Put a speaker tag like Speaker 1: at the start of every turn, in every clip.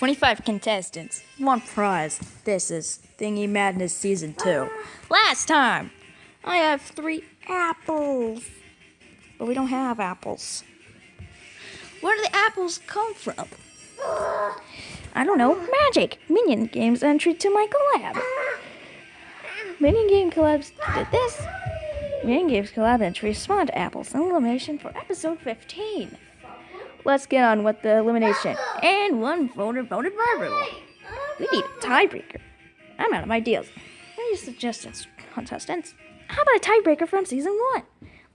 Speaker 1: 25 contestants, one prize. This is Thingy Madness Season 2. Last time, I have three apples. But we don't have apples. Where do the apples come from? I don't know. Magic! Minion Games entry to my collab. Minion Game Collabs did this. Minion Games Collab entry spawned apples elimination for episode 15. Let's get on with the elimination. And one voter voted verbally. We need a tiebreaker. I'm out of ideas. What are suggestions, contestants? How about a tiebreaker from season one?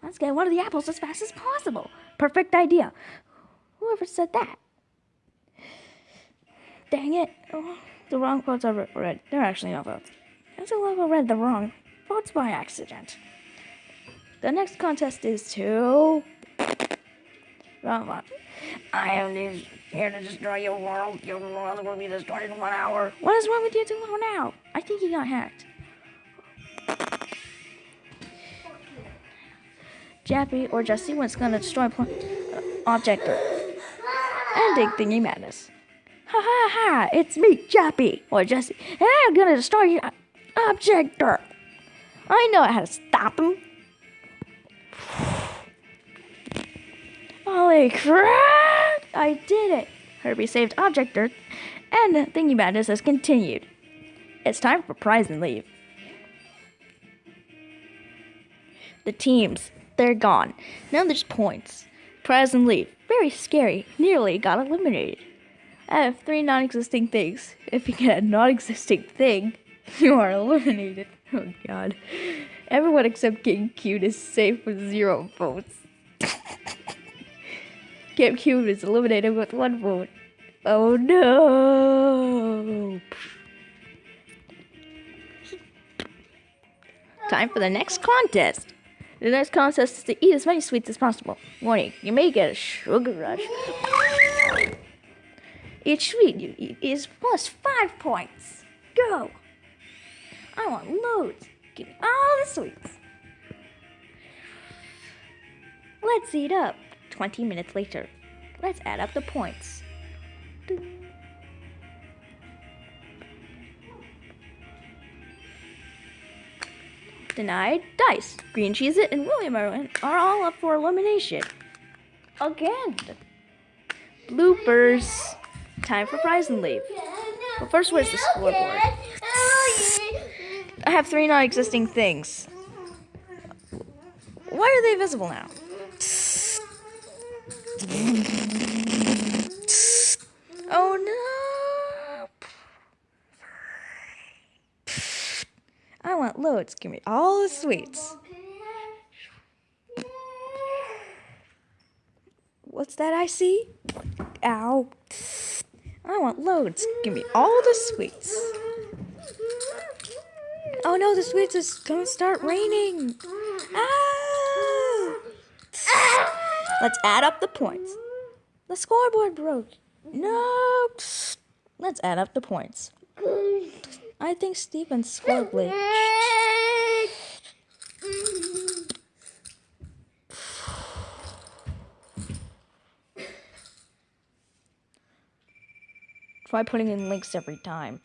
Speaker 1: Let's get one of the apples as fast as possible. Perfect idea. Whoever said that? Dang it. Oh, the wrong votes are read. They're actually not votes. It's a level read the wrong votes by accident. The next contest is to. One. I am here to destroy your world. Your world will be destroyed in one hour. What is wrong with you tomorrow now? I think you got hacked. Jappy or Jesse was gonna destroy pl- uh, Objector. Ending thingy madness. Ha ha ha! It's me, Jappy or Jesse, and I'm gonna destroy your Objector. I know how to stop him. Holy crap! I did it! Herbie saved Objector, and Thingy Madness has continued. It's time for prize and leave. The teams, they're gone. Now there's points. Prize and leave. Very scary. Nearly got eliminated. I have three non existing things. If you get a non existing thing, you are eliminated. Oh god. Everyone except King Cute is safe with zero votes. GameCube is eliminated with one vote. Oh no! Time for the next contest. The next contest is to eat as many sweets as possible. Warning, you may get a sugar rush. Each sweet you eat is plus five points. Go! I want loads. Give me all the sweets. Let's eat up. 20 minutes later. Let's add up the points. Denied, Dice, Green Cheese It, and William Irwin are all up for elimination. Again. Bloopers. Time for prize and leave. But first, where's the scoreboard? I have three non-existing things. Why are they visible now? Oh no! I want loads. Give me all the sweets. What's that I see? Ow. I want loads. Give me all the sweets. Oh no, the sweets is gonna start raining. Ah! Let's add up the points. The scoreboard broke. No. Let's add up the points. I think Steven's score glitched. Try putting in links every time.